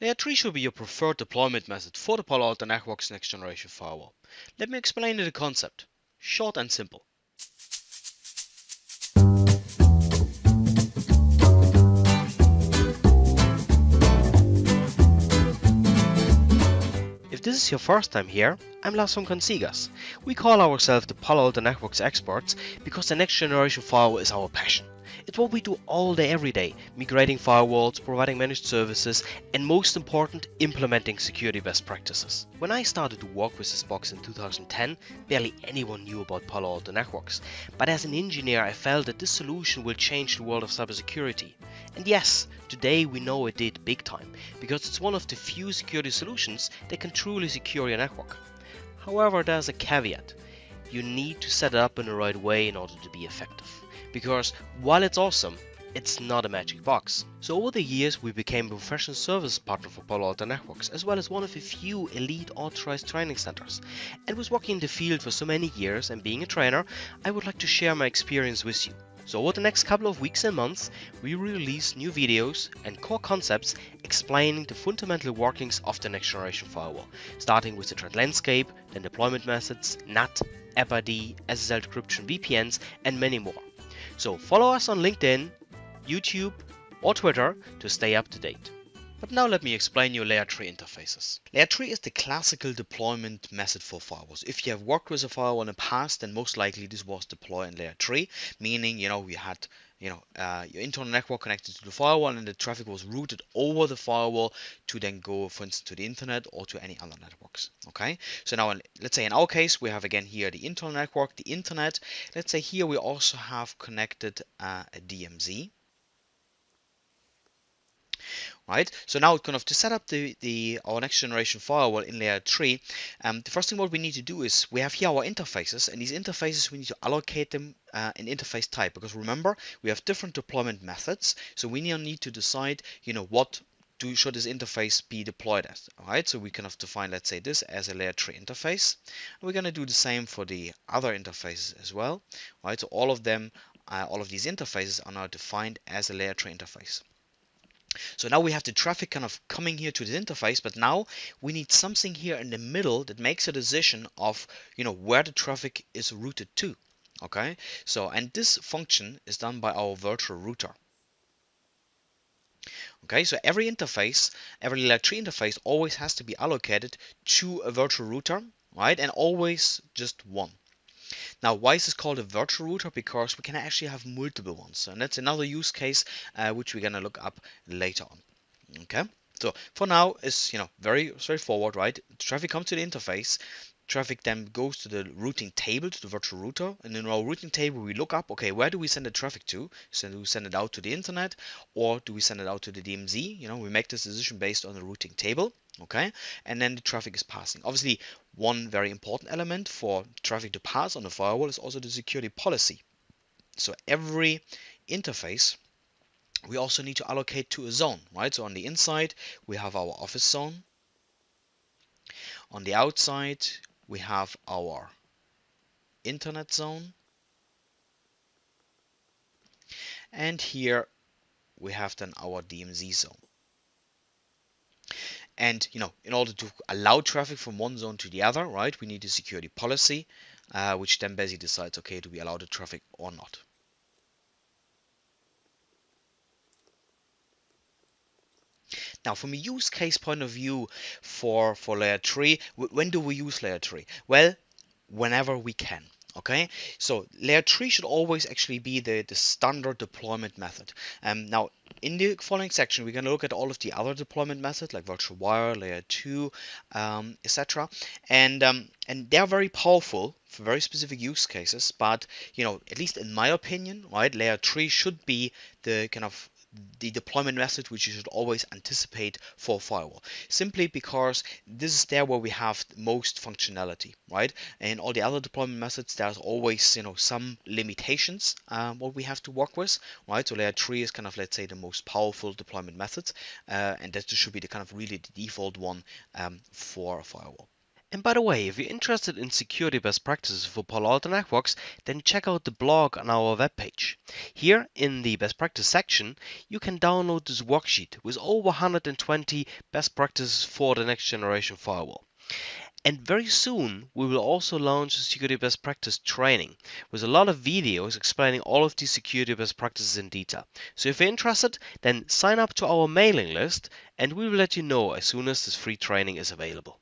Layer 3 should be your preferred deployment method for the Palo Alto Networks next generation firewall. Let me explain the concept. Short and simple. If this is your first time here, I'm Lars von Consigas. We call ourselves the Palo Alto Networks experts because the next generation firewall is our passion. It's what we do all day every day, migrating firewalls, providing managed services, and most important, implementing security best practices. When I started to work with this box in 2010, barely anyone knew about Palo Alto Networks. But as an engineer, I felt that this solution will change the world of cybersecurity. And yes, today we know it did big time, because it's one of the few security solutions that can truly secure your network. However, there's a caveat. You need to set it up in the right way in order to be effective because while it's awesome, it's not a magic box. So over the years we became a professional service partner for Palo Alto Networks as well as one of a few elite authorized training centers. And with working in the field for so many years and being a trainer, I would like to share my experience with you. So over the next couple of weeks and months, we release new videos and core concepts explaining the fundamental workings of the next generation firewall, starting with the threat landscape, then deployment methods, NAT, AppID, SSL decryption, VPNs, and many more. So follow us on LinkedIn, YouTube, or Twitter to stay up to date. But now let me explain you layer 3 interfaces. Layer 3 is the classical deployment method for firewalls. If you have worked with a firewall in the past, then most likely this was deployed in layer 3, meaning you know we had you know uh, your internal network connected to the firewall and the traffic was routed over the firewall to then go for instance to the internet or to any other networks okay so now let's say in our case we have again here the internal network the internet let's say here we also have connected uh, a DMZ right? So now kind of to set up the, the our next generation firewall in layer 3, um, the first thing what we need to do is we have here our interfaces and these interfaces we need to allocate them uh, in interface type because remember we have different deployment methods so we need to decide you know what do should this interface be deployed as all right so we kind of define let's say this as a layer 3 interface and we're going to do the same for the other interfaces as well right so all of them uh, all of these interfaces are now defined as a layer 3 interface so now we have the traffic kind of coming here to the interface, but now we need something here in the middle that makes a decision of, you know, where the traffic is routed to. Okay, so and this function is done by our virtual router. Okay, so every interface, every layer 3 interface always has to be allocated to a virtual router, right? And always just one. Now, why is this called a virtual router? Because we can actually have multiple ones. And that's another use case uh, which we're going to look up later on. Okay. So for now, it's you know very straightforward, right? Traffic comes to the interface. Traffic then goes to the routing table, to the virtual router, and in our routing table we look up, okay, where do we send the traffic to? So do we send it out to the internet, or do we send it out to the DMZ? You know, we make this decision based on the routing table okay? And then the traffic is passing. Obviously one very important element for traffic to pass on the firewall is also the security policy. So every interface we also need to allocate to a zone right? So on the inside we have our office zone. On the outside we have our internet zone. And here we have then our DMZ zone and you know, in order to allow traffic from one zone to the other, right, we need a security policy, uh, which then basically decides, okay, do we allow the traffic or not? Now, from a use case point of view for, for layer 3, when do we use layer 3? Well, whenever we can okay? So layer 3 should always actually be the the standard deployment method. Um, now in the following section we're going to look at all of the other deployment methods like virtual wire layer 2 um, etc and um, and they're very powerful for very specific use cases but you know at least in my opinion right layer 3 should be the kind of the deployment method which you should always anticipate for firewall simply because this is there where we have most functionality right? And all the other deployment methods there's always you know some limitations um, what we have to work with right? So layer 3 is kind of let's say the most powerful deployment method uh, and that should be the kind of really the default one um, for a firewall And by the way, if you're interested in security best practices for Palo Alto Networks, then check out the blog on our webpage. Here in the best practice section, you can download this worksheet with over 120 best practices for the next generation firewall. And very soon, we will also launch a security best practice training with a lot of videos explaining all of these security best practices in detail. So if you're interested, then sign up to our mailing list and we will let you know as soon as this free training is available.